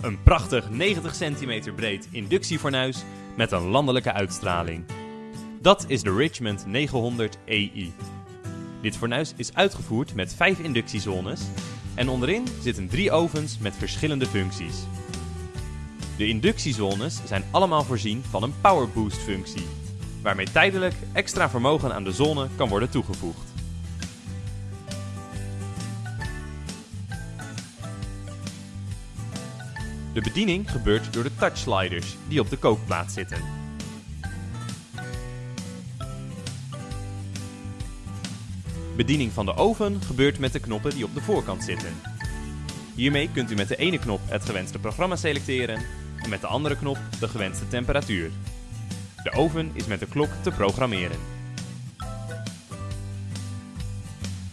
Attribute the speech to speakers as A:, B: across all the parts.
A: Een prachtig 90 cm breed inductiefornuis met een landelijke uitstraling. Dat is de Richmond 900 EI. Dit fornuis is uitgevoerd met 5 inductiezones en onderin zitten drie ovens met verschillende functies. De inductiezones zijn allemaal voorzien van een power boost functie, waarmee tijdelijk extra vermogen aan de zone kan worden toegevoegd. De bediening gebeurt door de touchsliders die op de kookplaat zitten. Bediening van de oven gebeurt met de knoppen die op de voorkant zitten. Hiermee kunt u met de ene knop het gewenste programma selecteren en met de andere knop de gewenste temperatuur. De oven is met de klok te programmeren.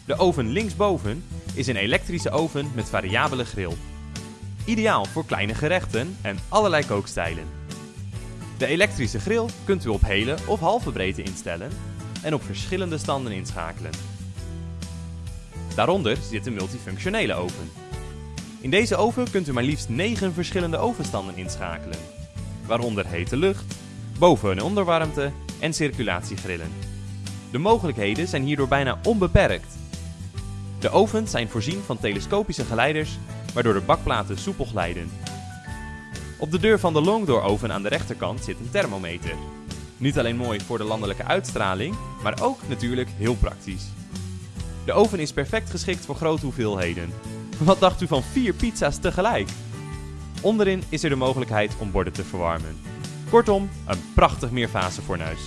A: De oven linksboven is een elektrische oven met variabele grill. Ideaal voor kleine gerechten en allerlei kookstijlen. De elektrische grill kunt u op hele of halve breedte instellen en op verschillende standen inschakelen. Daaronder zit een multifunctionele oven. In deze oven kunt u maar liefst 9 verschillende ovenstanden inschakelen, waaronder hete lucht, boven- en onderwarmte en circulatiegrillen. De mogelijkheden zijn hierdoor bijna onbeperkt. De ovens zijn voorzien van telescopische geleiders, waardoor de bakplaten soepel glijden. Op de deur van de longdoor oven aan de rechterkant zit een thermometer. Niet alleen mooi voor de landelijke uitstraling, maar ook natuurlijk heel praktisch. De oven is perfect geschikt voor grote hoeveelheden. Wat dacht u van 4 pizza's tegelijk? Onderin is er de mogelijkheid om borden te verwarmen. Kortom, een prachtig meerfase fornuis.